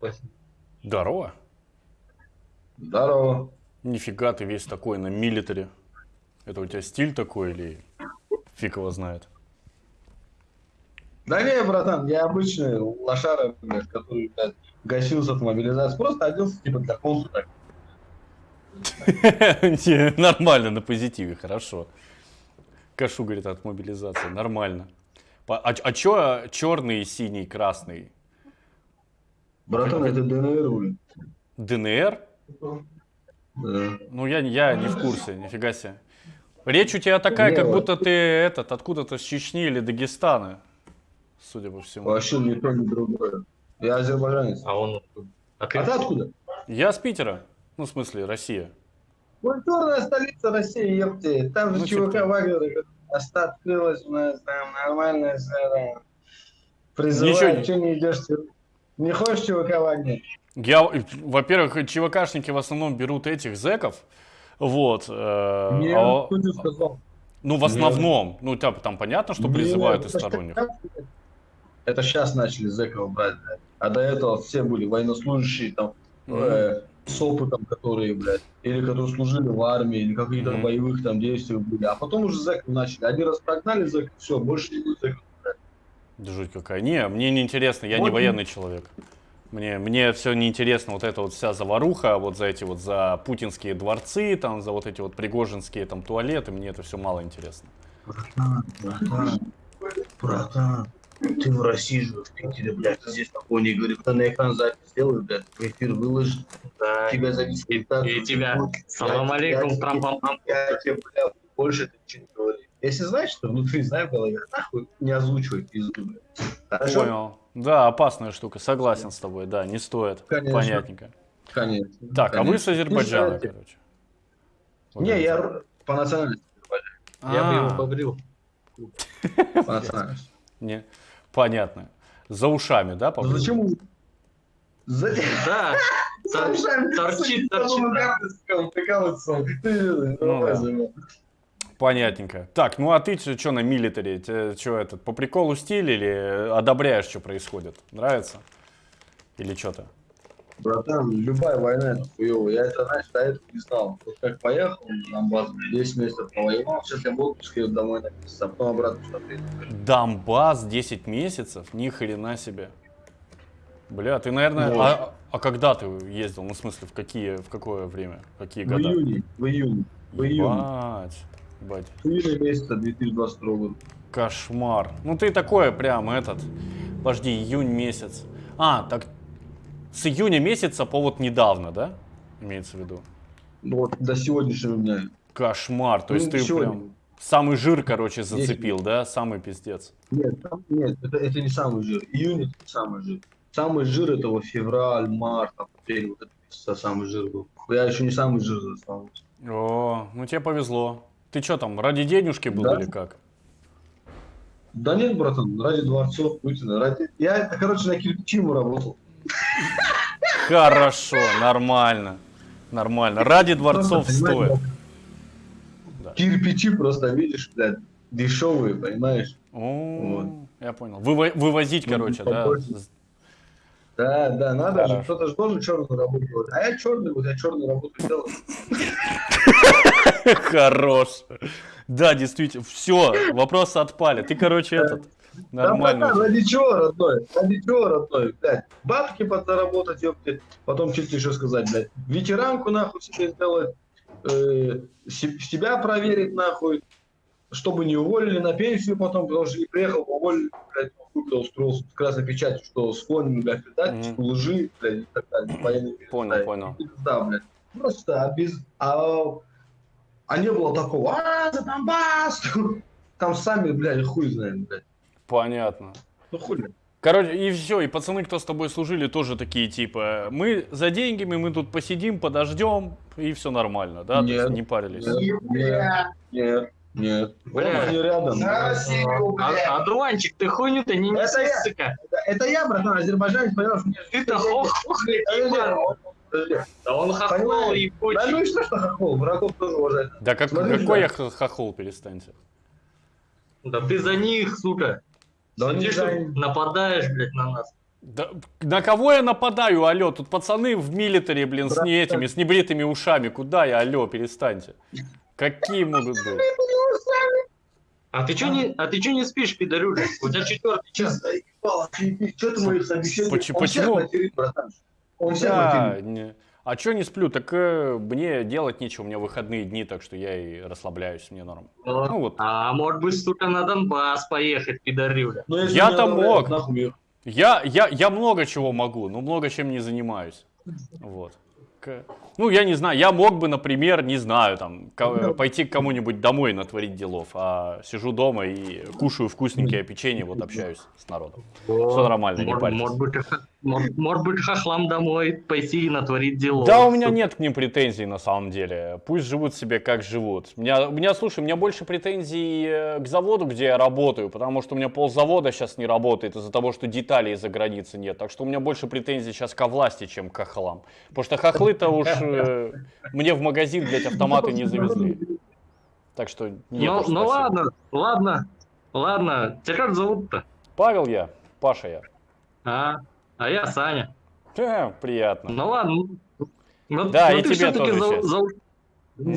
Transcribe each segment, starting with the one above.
Спасибо. Здорово. Здорово. Нифига ты весь такой на милитаре. Это у тебя стиль такой или фиг его знает? Да не, братан, я обычный лошара, блядь, который, блядь, гасился от мобилизации. Просто оделся, типа, для консу так. Не, Нормально, на позитиве, хорошо. Кашу, говорит, от мобилизации, нормально. А, а чё черный, синий, красный? Братан, это ДНР, блядь. ДНР? Да. Ну, я, я не в курсе, нифига себе. Речь у тебя такая, Не, как вот. будто ты этот, откуда-то с Чечни или Дагестана, судя по всему. Вообще ни то, ни другое. Я азербайджанец. А он откуда? А ты А ты откуда? Я с Питера, ну, в смысле, Россия. Культурная столица России, ёпте. Там же Ну, ЧВК типа. Вагнера Оста открылась у нас, там нормальная там. Ничего Призывают, что не идешь? Не хочешь ЧВК? Я, во-первых, ЧВКшники в основном берут этих зэков, вот. э, Нет, а- кто тебе сказал? ну, в Нет. основном. Ну, там, там понятно, что Нет, призывают из сторонних. Это сейчас начали зэков брать, блядь. А до этого все были военнослужащие, там, Мгм. э, с опытом, которые, блядь, или которые служили в армии, или каких-то Мгм. боевых там действиях были. А потом уже зэков начали. Один раз прогнали зэков, все, больше не будет зэков. Да жуть какая. Не, мне не интересно, я не Вот. военный человек. Мне, мне все неинтересно, вот эта вот вся заваруха, вот за эти вот, за путинские дворцы, там, за вот эти вот пригожинские там туалеты, мне это все мало интересно. Братан, братан, братан, ты в России живешь, в Питере, блядь, здесь такой не говорит, ты на экран запись сделай, блядь, в эфир выложи, Да. тебя за дискредитацию. И тебя. Салам алейкум, я- трам-пам-пам. Я тебе, блядь, больше ты ничего не говори. Если знаешь, что внутри, знай в голове, нахуй не озвучивай пизду. Хорошо? Понял. Да, опасная штука, согласен с тобой, да, не стоит. Конечно. Понятненько. Конечно. Так, а вы с конечно. Азербайджана, Не короче. Вот Не, я по национальности. Я бы его А, побрил. По национальности. не, понятно. За ушами, да, Ну побрил? зачем? Да. Тор- Торчит, торчит. Ну. Понятненько. Так, ну а ты что на милитаре? Что этот, по приколу стиль или одобряешь, что происходит? Нравится? Или что-то? Братан, любая война это хуёво. Я это, знаешь, до этого не знал. Вот как поехал на Донбасс, 10 месяцев повоевал, сейчас я в отпуске еду домой на месяц, а потом обратно сюда приеду. Донбасс 10 месяцев? Ни хрена себе. Бля, ты, наверное... Вот. А, а когда ты ездил? Ну, в смысле, в какие, в какое время? Какие В года? июне, в июне, в июне. Ебать. В июне месяца 2022 года. Кошмар. Ну ты такое прям этот. Подожди, июнь месяц. А, так с июня месяца по вот недавно, да? Имеется в виду. Ну Вот до сегодняшнего дня. Кошмар. То есть Ну, ты сегодня. прям самый жир, короче, зацепил, да? Самый пиздец. Нет, нет, это, это не самый жир. Июнь это не самый жир. Самый жир это вот февраль, март, апрель, вот это самый жир был. Я еще не самый жир застал. О, ну тебе повезло. Ты что там, ради денежки был Да. или как? Да нет, братан, ради дворцов Путина, ради... Я, короче, на кирпичиму работал. Хорошо, нормально. Нормально. Ради дворцов стоит. Да. Кирпичи просто, видишь, блядь, дешевые, понимаешь? О, я понял. Выво- вывозить, Ну, короче, да? побольше. Да, да, надо же, кто-то же должен черную работу делать. А я черный, вот я черную работу делал. Хорош. Да, действительно. Все, вопросы отпали. Ты, короче, этот Да, нормально. братан, ради чего, родной? Ради чего, родной? Блядь, бабки подзаработать, ёпты. Потом что тебе еще сказать, блядь. Ветеранку нахуй себе сделать. э, се- себя проверить нахуй. Чтобы не уволили на пенсию потом, потому что не приехал, уволили, блядь, хуй устроился с красной печатью, что с фоном, блядь, предательству, лжи, блядь, и так далее. Понял, понял. Да, блядь. Просто а без... А, а не было такого, а, за Донбасс! Там сами, блядь, хуй знаем, блядь. Понятно. Ну хули. Короче, и все, и пацаны, кто с тобой служили, тоже такие, типа, мы за деньгами, мы тут посидим, подождем, и все нормально, да? То есть Нет. не парились. Нет, нет, нет, нет. Бля. они рядом. А, Адуанчик, ты хуйню-то не неси, сука. Это, это я, братан, азербайджанец, понимаешь? мне- Ты-то хохли, Подожди. Да он хохол Понимаешь? Да ну и что, что хохол, врагов тоже уважать. Да как, Смотри какой я хохол, перестаньте. Да ты за них, сука. Да Сидишь за- нападаешь, блядь, на нас. Да, на кого я нападаю, алло? Тут пацаны в милитаре, блин, с не этими, с небритыми ушами. Куда я, алло, перестаньте. Какие могут быть? А ты что не, а ты чё не спишь, пидорюля? У тебя четвертый час. Что ты моих собеседников? Почему? Он Да, не. А чё не сплю? Так э, мне делать нечего, у меня выходные дни, так что я и расслабляюсь, мне норм. Ну вот. А может быть, сука, на Донбасс поехать, пидорюля? Я-то меня отправляют мог. нахуй, я- Я, я, я много чего могу, но много чем не занимаюсь. Вот. К- Ну, я не знаю, я мог бы, например, не знаю, там, ко- пойти к кому-нибудь домой натворить делов, а сижу дома и кушаю вкусненькое печенье, вот общаюсь с народом. Все нормально, не парьтесь. может быть, может, быть, хохлам домой пойти и натворить дело. Да, у меня нет к ним претензий на самом деле. Пусть живут себе как живут. У меня, у меня, слушай, у меня больше претензий э, к заводу, где я работаю, потому что у меня ползавода сейчас не работает из-за того, что деталей из-за границы нет. Так что у меня больше претензий сейчас ко власти, чем к хохлам. Потому что хохлы-то уж э, мне в магазин, блядь, автоматы не завезли. Так что Ну, ну ладно, ладно, ладно. Тебя как зовут-то? Павел я, Паша я. А, а я Саня. Приятно. Ну ладно. Ну, Да, ну и ты тебе тоже за, за-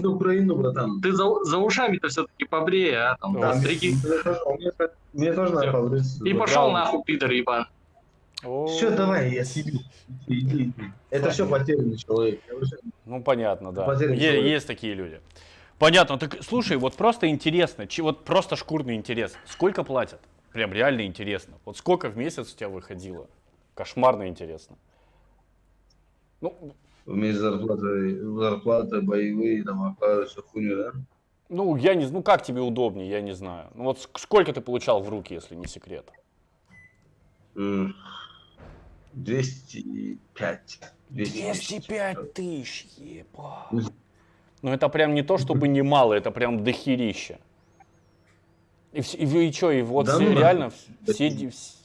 За Украину, братан. ты за, за ушами-то все-таки побрее, а там Да, стриги. Мне тоже- надо побриться. И пошел нахуй, пидор ебан. Все, давай, я съебу. Иди, иди. Это все потерянный человек. Ну, понятно, да. Есть такие люди. Понятно. Так, слушай, вот просто интересно, вот просто шкурный интерес. Сколько платят? Прям реально интересно. Вот сколько в месяц у тебя выходило? Кошмарно интересно. Ну, Вместе с зарплатой, зарплата, боевые, там, оклады, всю хуйню, да? ну, я не, ну как тебе удобнее, я не знаю. Ну вот ск- сколько ты получал в руки, если не секрет? М, 205. 205 тысяч, еба. Ну это прям не то, чтобы немало, это прям дохерища. И, и, вы- и что, и вот Да все, ну реально да. все... ди- вс-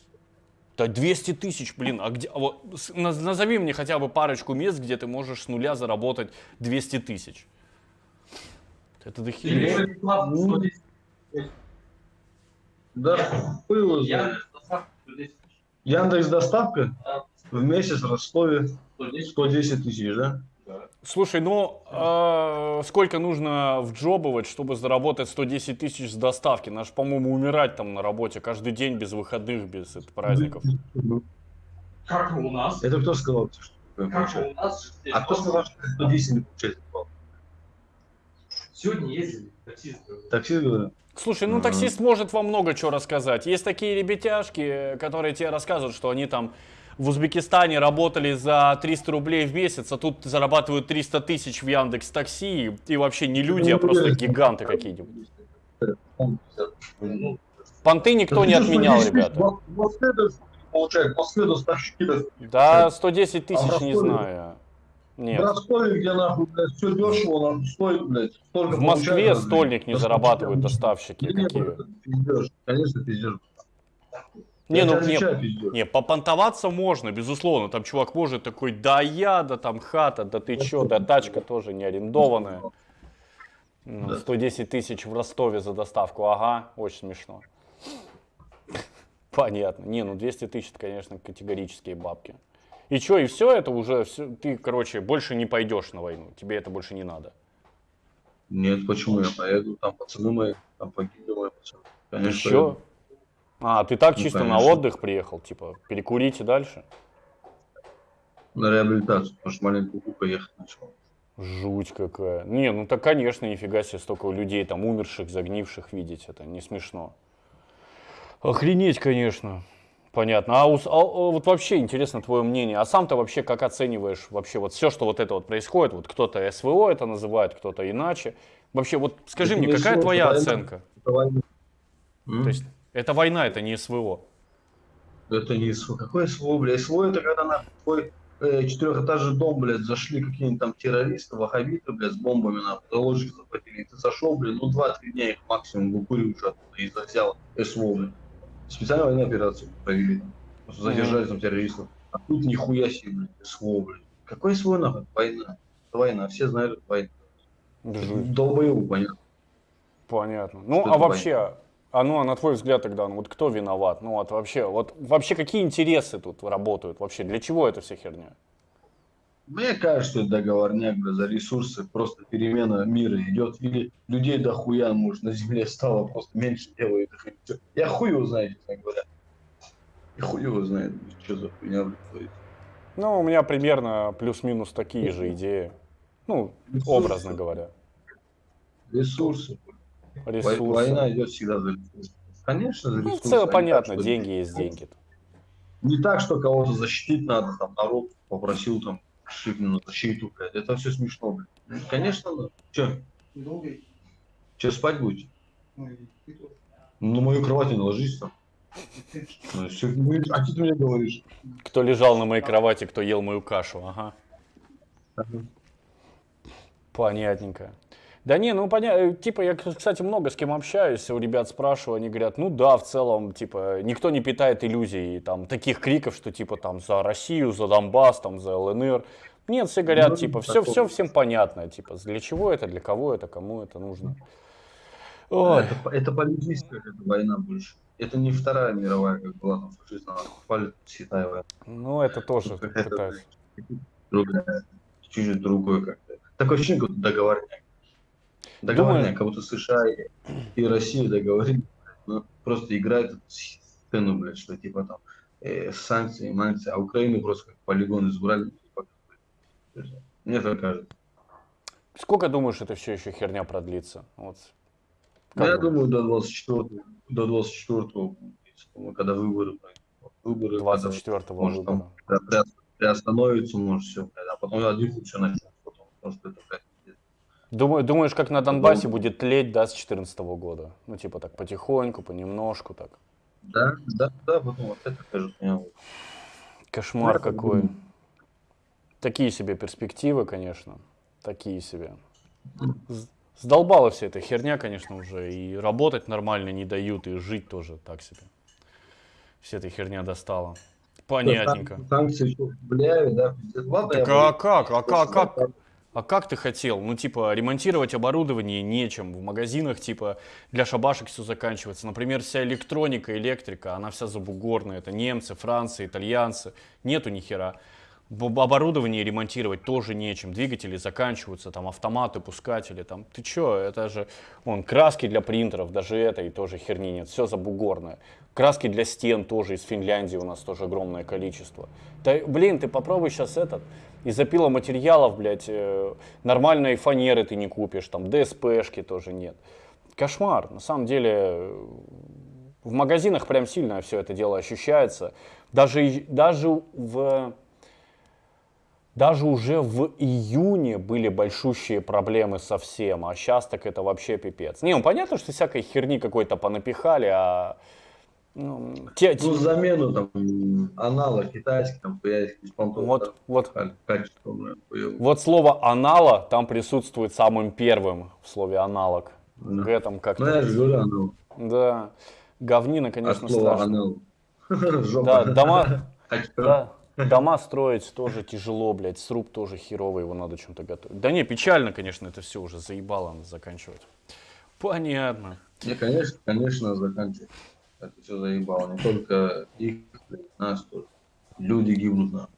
Да 200 тысяч, блин, а где... а вот назови мне хотя бы парочку мест, где ты можешь с нуля заработать 200 тысяч. Это дохерища. Да, было же. Яндекс доставка в месяц в Ростове 110 тысяч, да? Слушай, ну э, сколько нужно вджобывать, чтобы заработать 110 тысяч с доставки? Наш, по-моему, умирать там на работе каждый день без выходных, без это, праздников. Как у нас? Это кто сказал, что Как у нас? А кто сказал, что 110 не получается? Сегодня ездили, таксисты. Таксист говорит, Слушай, ну таксист может вам много чего рассказать. Есть такие ребятяшки, которые тебе рассказывают, что они там в Узбекистане работали за 300 рублей в месяц, а тут зарабатывают 300 тысяч в Яндекс Такси, и вообще не люди, а просто гиганты какие-нибудь. Понты никто не отменял, ребята. В в даже. Да, 110 тысяч, не знаю. В Нет. Ростове, где нахуй, блядь, все дешево, нахуй, стоит, блядь, столько В Москве получают, стольник не блядь. зарабатывают доставщики. Нет, Какие? конечно, пиздеж. Не, Я ну не. Не, попонтоваться можно, безусловно. Там чувак может такой, да я, да там хата, да ты чё, да тачка тоже не арендованная. Ну, Да. 110 тысяч в Ростове за доставку, ага, очень смешно. Понятно. Не, ну 200 тысяч, это, конечно, категорические бабки. И чё, и все это уже, всё, ты, короче, больше не пойдешь на войну, тебе это больше не надо. Нет, почему я поеду? Там пацаны мои, там погибли мои пацаны. Конечно, Еще? А, ты так Ну, чисто на конечно. отдых приехал, типа, перекурить и дальше? На реабилитацию, потому что маленькую кука ехать начал. Жуть какая. Не, ну так, конечно, нифига себе, столько людей там умерших, загнивших видеть, это не смешно. Охренеть, конечно. Понятно. А, ус- а, а вот вообще интересно твое мнение. А сам-то вообще как оцениваешь вообще вот все, что вот это вот происходит? Вот кто-то СВО это называет, кто-то иначе. Вообще вот скажи Это мне, не какая твоя оценка? М? То есть это война, это не СВО. Это не СВО. Какое СВО, блядь? СВО это когда на твой э, четырехэтажный дом, блядь, зашли какие-нибудь там террористы, ваххабиты, блядь, с бомбами на заложники захватили. И ты зашел, блядь, ну два-три дня их максимум выкуриваешь оттуда и взял СВО, блядь. Специальная военная операция провели. Просто задержали там террористов. А тут нихуя себе, блядь, СВО, блядь. Какой СВО нахуй? Война. Это война. Все знают, война. Жуть. Долбоебу, понятно. Понятно. Ну, Что а вообще, А ну, а на твой взгляд тогда, ну вот кто виноват? Ну вот вообще, вот вообще какие интересы тут работают? Вообще для чего эта вся херня? Мне кажется, это договорняк бля, за ресурсы, просто перемена мира идет. Или людей дохуя, может, на земле стало просто меньше всё. Я хуй его знает, честно говоря. И хуй его знает, что за хуйня, творится. Ну, у меня примерно плюс-минус такие же идеи. Ну, Ресурсы. образно говоря. Ресурсы. Ресурсы. Война идет всегда за ресурсы. Конечно, за Ну, в ресурсы. целом а не понятно, так, деньги есть деньги. Не так, что кого-то защитить надо, там, народ попросил, там, на защиту, блядь. Это все смешно, блядь. Ну, Конечно, надо. Че, Долго и- че спать будете? ну. Ну, на мою кровать не ложись там. Ну, и всё. Ну, а что ты мне говоришь? Кто лежал на моей кровати, кто ел мою кашу, ага. Понятненько. Да не, ну понятно, типа я, кстати, много с кем общаюсь, у ребят спрашиваю, они говорят, ну да, в целом, типа, никто не питает иллюзий, там, таких криков, что типа там за Россию, за Донбасс, там, за ЛНР. Нет, все говорят, Ну, типа, все, такого. все всем понятно, типа, для чего это, для кого это, кому это нужно. Ой, Это, это политическая война больше. Это не Вторая мировая, как была там купали святая война. ну это тоже Это, пытаюсь. Другая, чуть-чуть другой как-то. Такое ощущение, как договорняк. Договорняк, Думаю- как будто США и, и Россия договорились. Ну, просто играют эту сцену, блядь, что типа там э, санкции, манкции, а Украину просто как полигон избрали. типа, Мне так кажется. Сколько думаешь, это все еще херня продлится? Вот. Ну, Как я думаю, до 24 до 24 когда выборы. Выборы, когда 24 может, выбора. там при- при- приостановится, может, все, а потом один все начнется потом, потому что это, блядь. Думаю, думаешь, как на Донбассе Думаю. будет тлеть, да, с 2014 года? Ну, типа так потихоньку, понемножку так. Да, да, да, вот это, меня вот. Кошмар Я так какой. Такие себе перспективы, конечно. Такие себе. Сдолбала вся эта херня, конечно, уже. И работать нормально не дают, и жить тоже так себе. Вся эта херня достала. Понятненько. Сан- Санкции еще влияют, да, Так а буду- как? А как? А как? А как ты хотел? Ну, типа, ремонтировать оборудование нечем. В магазинах, типа, для шабашек все заканчивается. Например, вся электроника, электрика, она вся забугорная. Это немцы, францы, итальянцы. Нету ни хера. Оборудование ремонтировать тоже нечем. Двигатели заканчиваются, там, автоматы, пускатели. Там. Ты чё? Это же, вон, краски для принтеров, даже этой тоже херни нет. Все забугорное. Краски для стен тоже из Финляндии у нас тоже огромное количество. Да, блин, ты попробуй сейчас этот, из материалов, блядь, э, нормальной фанеры ты не купишь, там, ДСПшки тоже нет. Кошмар, на самом деле, в магазинах прям сильно все это дело ощущается. Даже, даже в... Даже уже в июне были большущие проблемы совсем, а сейчас так это вообще пипец. Не, ну понятно, что всякой херни какой-то понапихали, а ну, те, те- Ну, замену там м, аналог китайский, там, хуяйский, беспонтовый, вот, вот, да, бля, хуёвое. вот слово анала там присутствует самым первым в слове аналог. Да. В этом как-то. Ну, я же говорю, аналог. Да, говнина, От конечно, слова страшно. Жопа. Да, дома, да, дома строить тоже тяжело, блядь, сруб тоже херовый, его надо чем-то готовить. Да не, печально, конечно, это все уже заебало надо заканчивать. Понятно. Не, конечно, конечно, заканчивать. Это все заебало. Не только их, нас тоже. Люди гибнут на.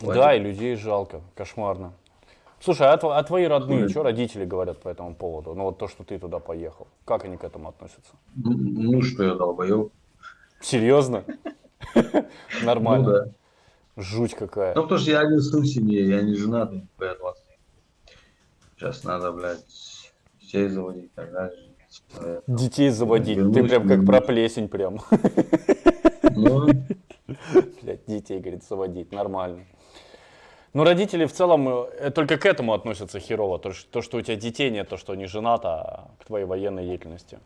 Да, и людей жалко, кошмарно. Слушай, а, а твои родные, что родители говорят по этому поводу? Ну вот то, что ты туда поехал. Как они к этому относятся? Ну, ну что я долбоёб. Серьезно? Ну Нормально. да. Жуть какая. Ну, потому что я один сын в семье, я не женат, я 20. Сейчас надо, блядь, детей заводить и так далее. Детей заводить. Ты Вернусь, прям как вернусь. про плесень прям. Ну, Блядь, детей, говорит, заводить. Нормально. Ну, родители в целом э, только к этому относятся херово. То, что, то, что у тебя детей нет, то, что не женат, а к твоей военной деятельности.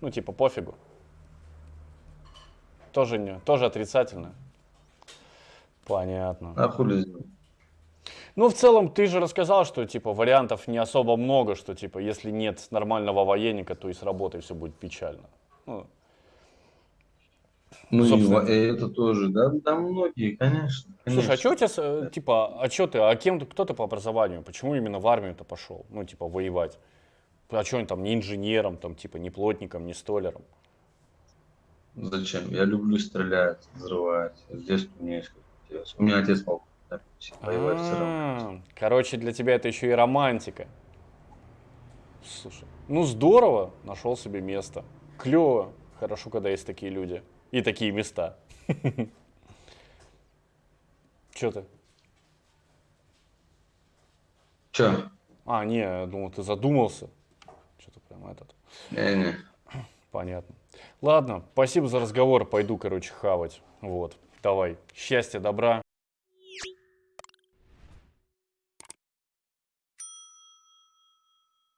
Ну, типа, пофигу. Тоже, не, тоже отрицательно. Понятно. а хули Ну, в целом, ты же рассказал, что, типа, вариантов не особо много, что, типа, если нет нормального военника, то и с работой все будет печально. Ну, Ну, Собственно. и это тоже, да, да, многие, конечно. Слушай, а конечно. что у тебя, э, типа, а что ты, а кем ты, кто ты по образованию? Почему именно в армию-то пошел? Ну, типа, воевать. А что он там, не инженером, там, типа, не плотником, не столером? Зачем? Я люблю стрелять, взрывать. С детства у меня есть. У меня отец полковник, А, Короче, для тебя это еще и романтика. Слушай, ну здорово, нашел себе место. Клево. Хорошо, когда есть такие люди. И такие места. Че ты? Че? А, не, я думал, ты задумался. Что-то прям этот. Не-не. Понятно. Ладно, спасибо за разговор. Пойду, короче, хавать. Вот. Давай. Счастья, добра.